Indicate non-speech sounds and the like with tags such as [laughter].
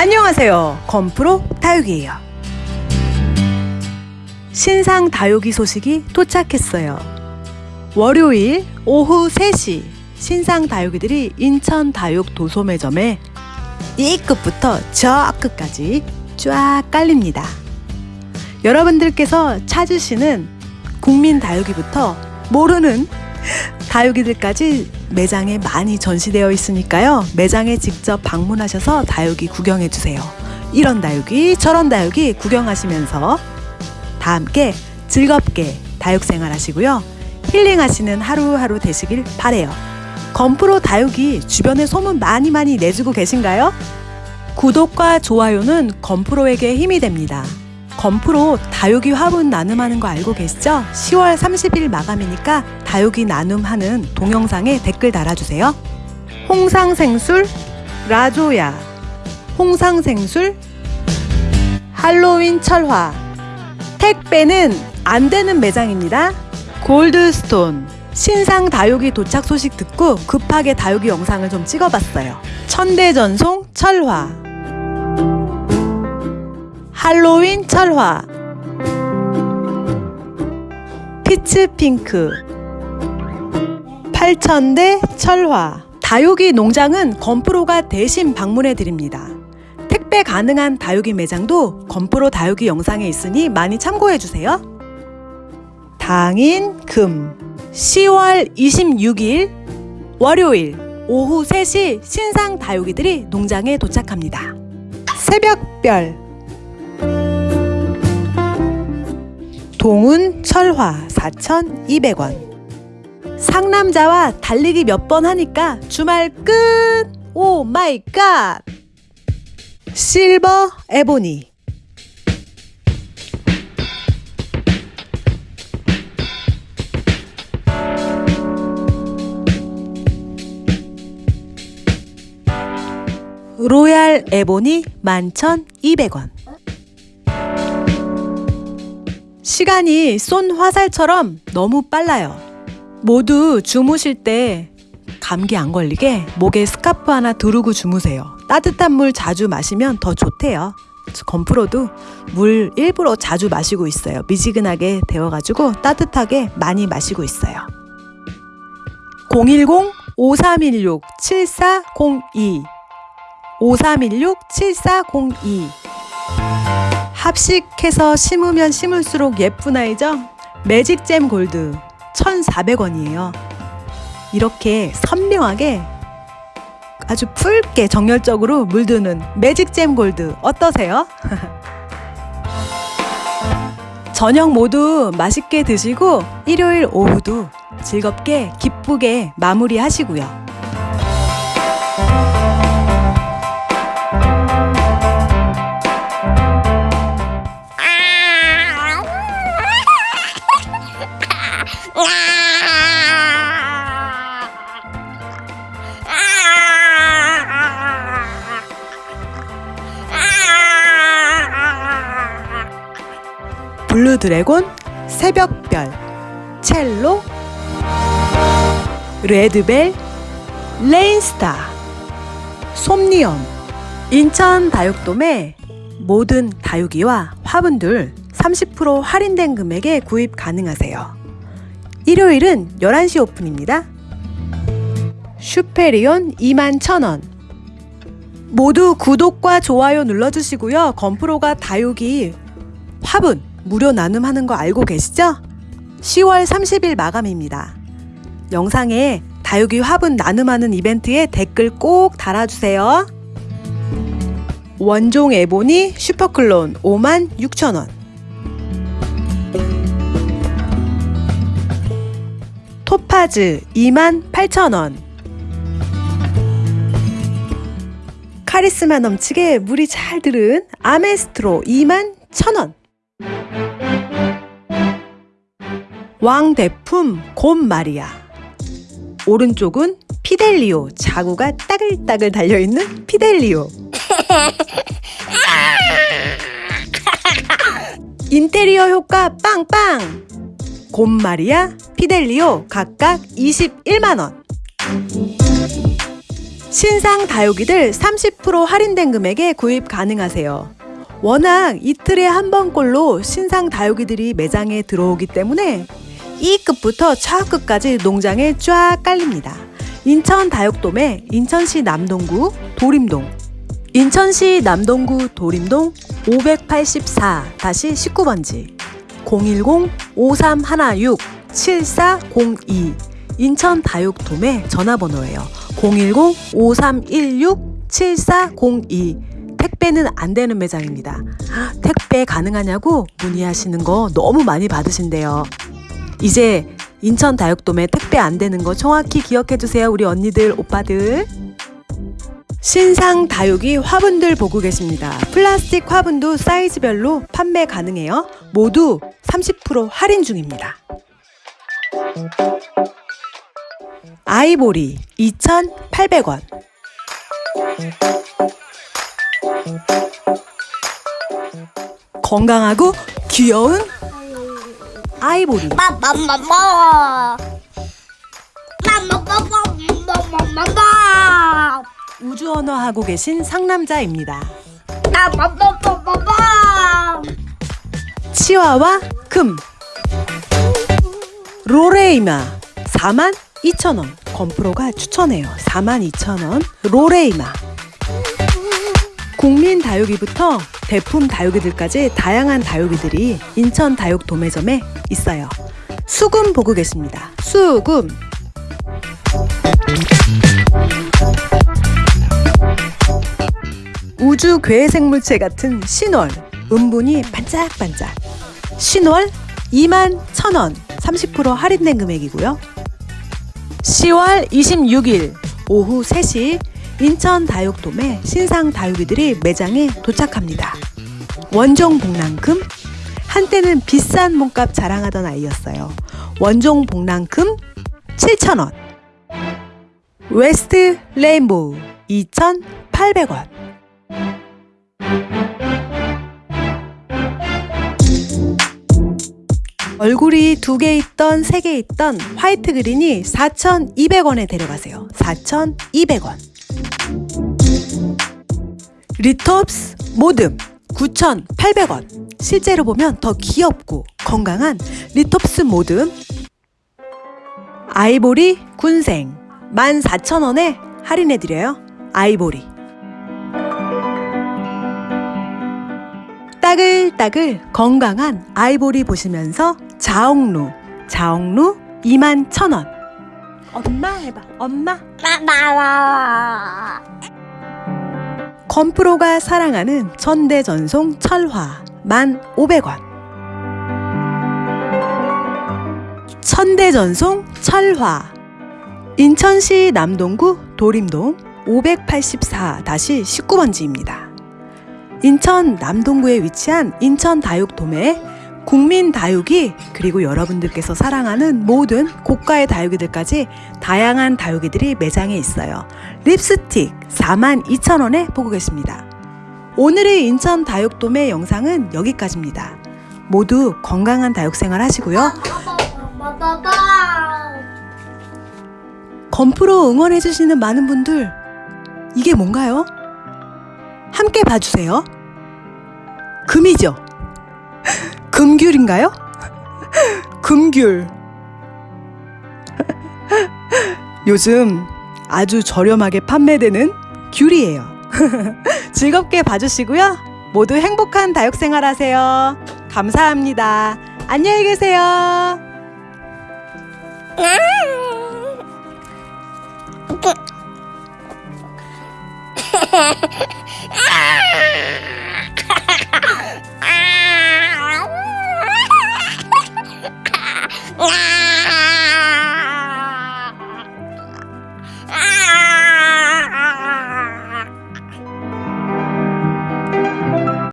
안녕하세요. 건프로 다육이에요. 신상 다육이 소식이 도착했어요. 월요일 오후 3시 신상 다육이들이 인천 다육 도소매점에 이 끝부터 저 끝까지 쫙 깔립니다. 여러분들께서 찾으시는 국민 다육이부터 모르는 다육이들까지 매장에 많이 전시되어 있으니까요. 매장에 직접 방문하셔서 다육이 구경해 주세요. 이런 다육이, 저런 다육이 구경하시면서 다 함께 즐겁게 다육 생활 하시고요. 힐링하시는 하루하루 되시길 바래요. 건프로 다육이 주변에 소문 많이 많이 내주고 계신가요? 구독과 좋아요는 건프로에게 힘이 됩니다. 건프로 다육이 화분 나눔하는 거 알고 계시죠? 10월 30일 마감이니까 다육이 나눔하는 동영상에 댓글 달아주세요. 홍상생술 라조야 홍상생술 할로윈 철화 택배는 안 되는 매장입니다. 골드스톤 신상 다육이 도착 소식 듣고 급하게 다육이 영상을 좀 찍어봤어요. 천대전송 철화 할로윈 철화 피츠핑크 팔천대 철화 다육이 농장은 건프로가 대신 방문해 드립니다. 택배 가능한 다육이 매장도 건프로 다육이 영상에 있으니 많이 참고해 주세요. 당인 금 10월 26일 월요일 오후 3시 신상 다육이들이 농장에 도착합니다. 새벽별 동운 철화 4,200원 상남자와 달리기 몇 번 하니까 주말 끝! 오 마이 갓! 실버 에보니 로얄 에보니 11,200원 시간이 쏜 화살처럼 너무 빨라요. 모두 주무실 때 감기 안 걸리게 목에 스카프 하나 두르고 주무세요. 따뜻한 물 자주 마시면 더 좋대요. 건프로도 물 일부러 자주 마시고 있어요. 미지근하게 데워가지고 따뜻하게 많이 마시고 있어요. 010-5316-7402 5316-7402 합식해서 심으면 심을수록 예쁜 아이죠? 매직잼 골드 1,400원이에요. 이렇게 선명하게 아주 붉게 정열적으로 물드는 매직잼 골드 어떠세요? [laughs] 저녁 모두 맛있게 드시고 일요일 오후도 즐겁게 기쁘게 마무리 하시고요. 블루 드래곤, 새벽별, 첼로, 레드벨, 레인스타, 솜니엄, 인천 다육돔의 모든 다육이와 화분들 30% 할인된 금액에 구입 가능하세요. 일요일은 11시 오픈입니다. 슈페리온 21,000원 모두 구독과 좋아요 눌러주시고요. 건프로가 다육이 화분 무료 나눔하는 거 알고 계시죠? 10월 30일 마감입니다. 영상에 다육이 화분 나눔하는 이벤트에 댓글 꼭 달아주세요. 원종 에보니 슈퍼클론 56,000원 토파즈 28,000원 카리스마 넘치게 물이 잘 들은 아메스트로 21,000원 왕대품 곰마리아. 오른쪽은 피델리오. 자구가 따글따글 달려있는 피델리오. [laughs] 인테리어 효과 빵빵! 곰마리아 피델리오 각각 21만원. 신상 다육이들 30% 할인된 금액에 구입 가능하세요. 워낙 이틀에 한 번꼴로 신상 다육이들이 매장에 들어오기 때문에 이 끝부터 저 끝까지 농장에 쫙 깔립니다. 인천 다육돔의 인천시 남동구 도림동 인천시 남동구 도림동 584-19번지 010-5316-7402 인천 다육돔의 전화번호예요. 010-5316-7402 택배는 안 되는 매장입니다. 택배 가능하냐고 문의하시는 거 너무 많이 받으신대요. 이제 인천 다육돔에 택배 안 되는 거 정확히 기억해 주세요. 우리 언니들, 오빠들. 신상 다육이 화분들 보고 계십니다. 플라스틱 화분도 사이즈별로 판매 가능해요. 모두 30% 할인 중입니다. 아이보리 2,800원. 건강하고 귀여운 아이보리. 우주 언어 하고 계신 상남자입니다. 치와와 금. 로레이마 42,000원 건프로가 추천해요. 42,000원 로레이마. 국민 다육이부터 대품 다육이들까지 다양한 다육이들이 인천 다육 도매점에 있어요. 수금 보고 계십니다. 수금. 우주 괴생물체 같은 신월. 은분이 반짝반짝. 신월 2만 1,000원 30% 할인된 금액이고요. 10월 26일 오후 3시 인천 다육돔에 신상 다육이들이 매장에 도착합니다. 원종 복랑금? 한때는 비싼 몸값 자랑하던 아이였어요. 원종 복랑금? 7,000원. 웨스트 레인보우 2,800원. 얼굴이 두 개 있던 세 개 있던 화이트 그린이 4,200원에 데려가세요. 4,200원. 리톱스 모듬 9,800원. 실제로 보면 더 귀엽고 건강한 리톱스 모듬. 아이보리 군생 14,000원에 할인해드려요. 아이보리. 따글따글 건강한 아이보리 보시면서 자옥루 자옥루 2만 천원 엄마 해봐 엄마 건프로가 사랑하는 천대전송 철화 1만 500원 천대전송 철화 인천시 남동구 도림동 584-19번지입니다. 인천 남동구에 위치한 인천 다육돔에 국민 다육이 그리고 여러분들께서 사랑하는 모든 고가의 다육이들까지 다양한 다육이들이 매장에 있어요. 립스틱 42,000원에 보고 계십니다. 오늘의 인천 다육돔의 영상은 여기까지입니다. 모두 건강한 다육 생활 하시고요. 건프로 응원해주시는 많은 분들, 이게 뭔가요? 함께 봐주세요. 금이죠? 금귤인가요? 금귤. 요즘 아주 저렴하게 판매되는 귤이에요. [laughs] 즐겁게 봐주시고요. 모두 행복한 다육생활 하세요. 감사합니다. 안녕히 계세요. 아 [laughs]